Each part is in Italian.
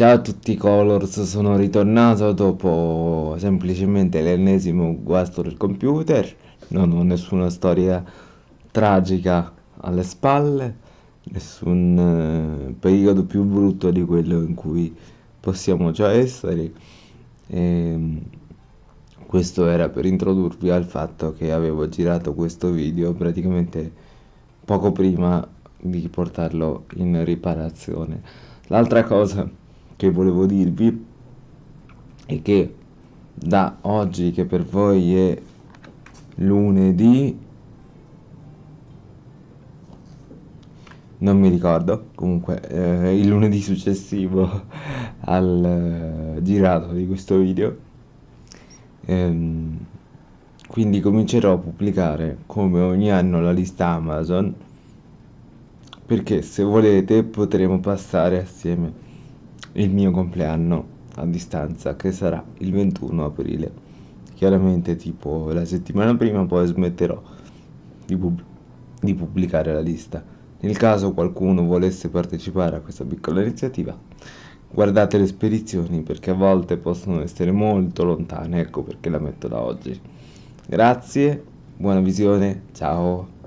Ciao a tutti Colors, sono ritornato dopo semplicemente l'ennesimo guasto del computer, non ho nessuna storia tragica alle spalle, nessun eh, periodo più brutto di quello in cui possiamo già essere. E questo era per introdurvi al fatto che avevo girato questo video praticamente poco prima di portarlo in riparazione. L'altra cosa che volevo dirvi è che da oggi che per voi è lunedì non mi ricordo comunque eh, il lunedì successivo al eh, girato di questo video ehm, quindi comincerò a pubblicare come ogni anno la lista Amazon perché se volete potremo passare assieme il mio compleanno a distanza che sarà il 21 aprile. Chiaramente tipo la settimana prima poi smetterò di, pub di pubblicare la lista. Nel caso qualcuno volesse partecipare a questa piccola iniziativa guardate le spedizioni perché a volte possono essere molto lontane ecco perché la metto da oggi. Grazie buona visione ciao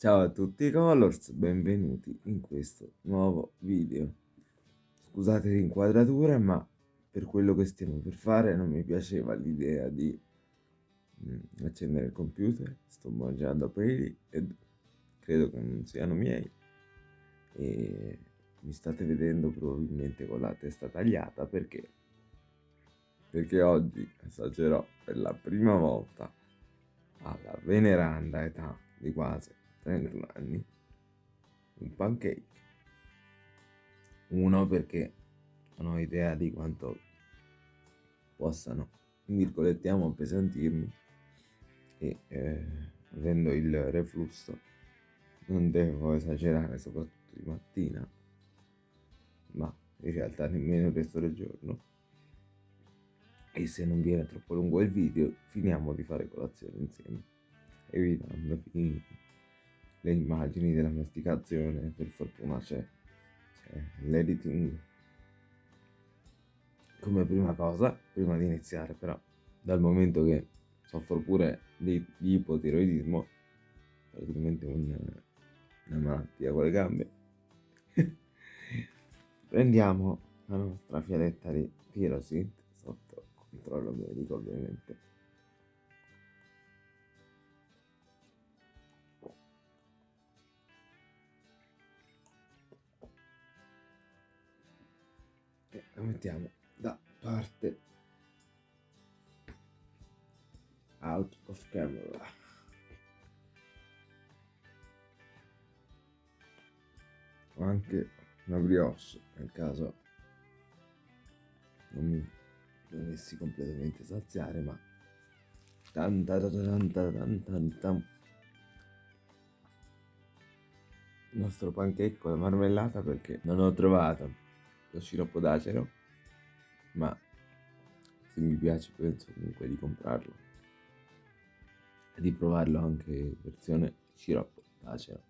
Ciao a tutti Colors, benvenuti in questo nuovo video. Scusate l'inquadratura, ma per quello che stiamo per fare non mi piaceva l'idea di mm, accendere il computer. Sto mangiando peli e credo che non siano miei. E mi state vedendo probabilmente con la testa tagliata perché? Perché oggi assaggerò per la prima volta alla veneranda età di quasi 31 anni un pancake. Uno perché non ho idea di quanto possano virgolettiamo appesantirmi e eh, avendo il reflusso non devo esagerare soprattutto di mattina. Ma in realtà nemmeno il resto del giorno. E se non viene troppo lungo il video finiamo di fare colazione insieme. Evitando di le immagini della masticazione, per fortuna c'è, l'editing. Come prima cosa, prima di iniziare però, dal momento che soffro pure di, di ipotiroidismo, praticamente un, una malattia con le gambe, prendiamo la nostra fialetta di Pyrosit sotto controllo medico ovviamente la mettiamo da parte. Out of camera. O anche una brioche nel caso non mi dovessi completamente saziare ma tanta tanta tanta tanta il nostro pancake con la marmellata perché non ho trovato lo sciroppo d'acero ma se mi piace penso comunque di comprarlo. E di provarlo anche in versione sciroppo d'acero.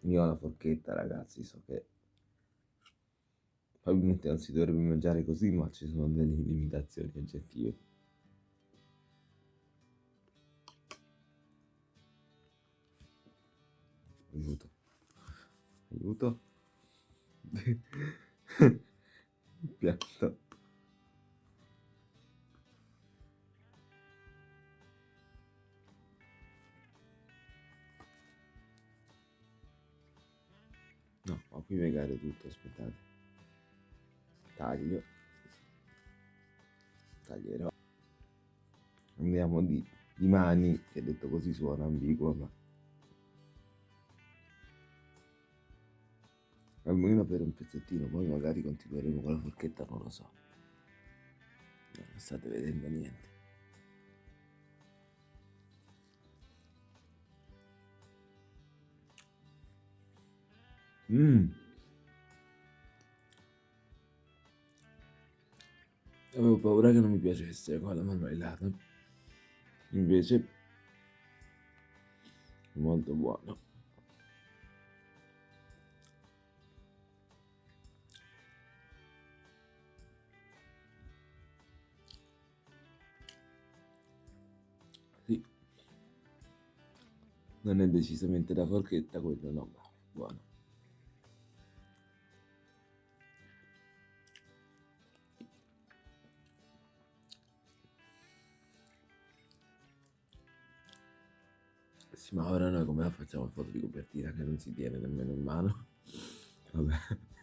Io ho la forchetta ragazzi so che probabilmente non si dovrebbe mangiare così ma ci sono delle limitazioni oggettive. Aiuto aiuto. Piatto. No ho qui piegare tutto aspettate. Taglio. Taglierò. Andiamo di, di mani che detto così suona ambiguo ma almeno per un pezzettino poi magari continueremo con la forchetta non lo so non state vedendo niente Mmm. Avevo paura che non mi piacesse qua la marmellata. Invece, molto buono. Non è decisamente da forchetta quello, no, buono. Sì, ma ora noi come la facciamo foto di copertina che non si tiene nemmeno in mano? Vabbè,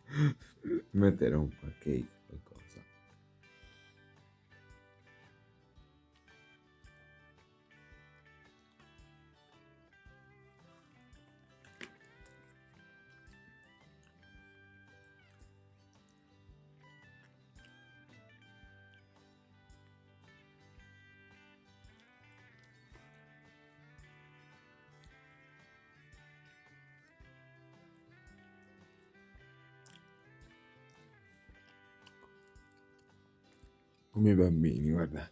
mettere un cake, come i bambini, guardate.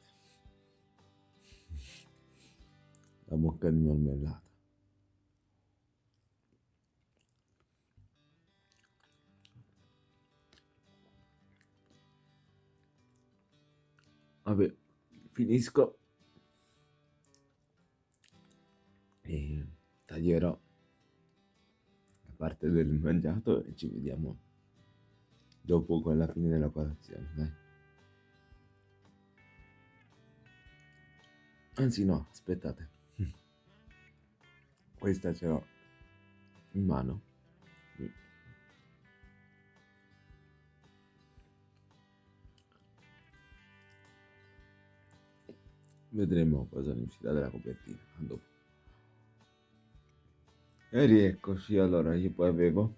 La bocca di marmellata. Vabbè, finisco e taglierò la parte del mangiato e ci vediamo dopo con la fine della colazione, dai. Anzi no, aspettate. Questa ce l'ho in mano. Vedremo cosa ne uscirà dalla copertina. Dopo. E rieccoci, allora io poi avevo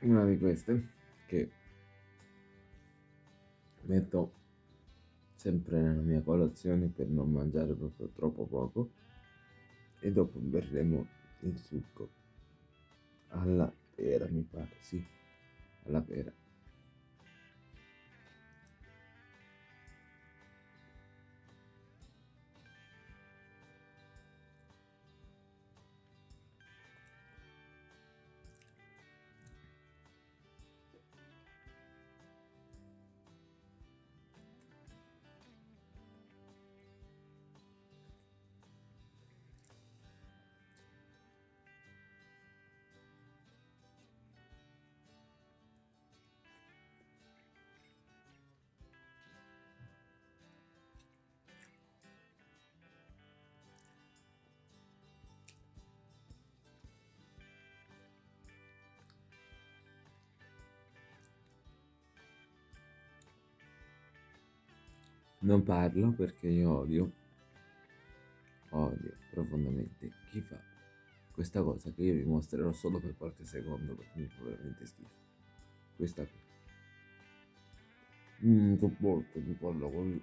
una di queste che metto sempre nella mia colazione per non mangiare proprio troppo poco. E dopo berremo il succo. Alla pera mi pare sì. Alla pera Non parlo perché io odio, odio profondamente chi fa questa cosa che io vi mostrerò solo per qualche secondo perché mi fa veramente schifo. Questa qui. Mmm, sopporto di parlo così.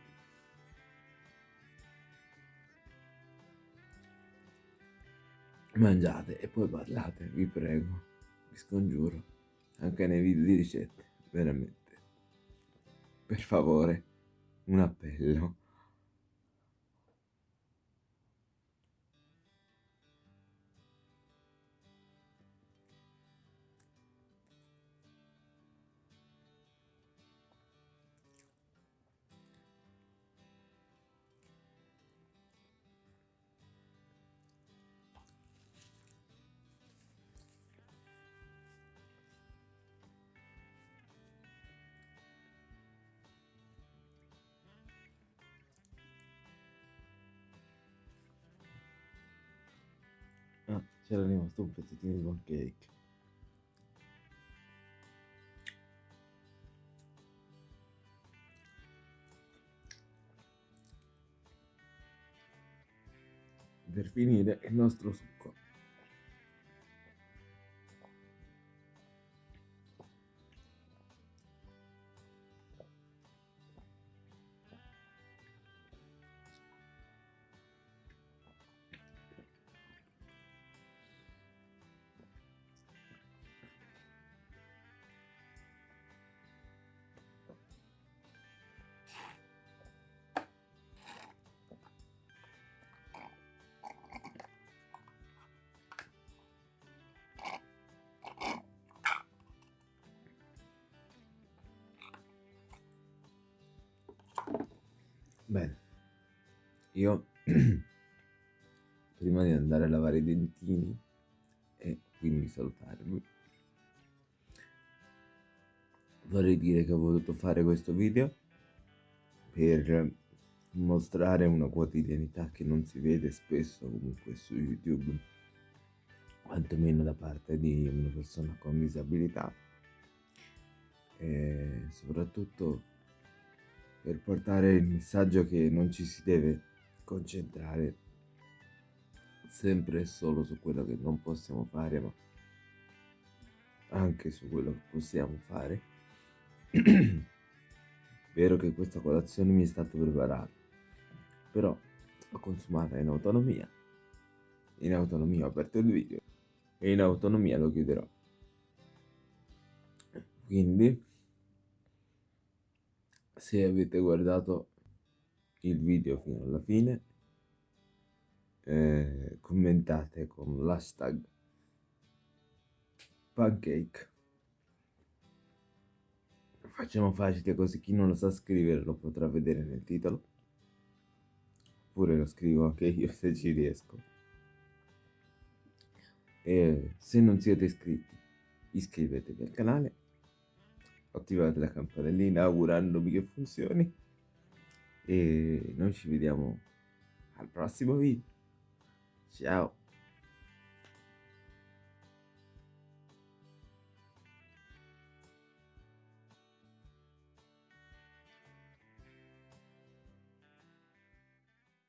Mangiate e poi parlate, vi prego, vi scongiuro, anche nei video di ricette, veramente. Per favore un appello. C'era rimasto un pezzettino di pancake. Per finire il nostro succo. Bene, io prima di andare a lavare i dentini e quindi salutarvi. Vorrei dire che ho voluto fare questo video per mostrare una quotidianità che non si vede spesso comunque su YouTube, quantomeno da parte di una persona con disabilità e soprattutto per portare il messaggio che non ci si deve concentrare sempre e solo su quello che non possiamo fare, ma anche su quello che possiamo fare. Vero che questa colazione mi è stata preparata, però l'ho consumata in autonomia. In autonomia ho aperto il video e in autonomia lo chiuderò. Quindi, se avete guardato il video fino alla fine, eh, commentate con l'hashtag pancake. Facciamo facile così chi non lo sa scrivere lo potrà vedere nel titolo. Oppure lo scrivo anche io se ci riesco. E se non siete iscritti, iscrivetevi al canale, attivate la campanellina augurandomi che funzioni e noi ci vediamo al prossimo video. Ciao.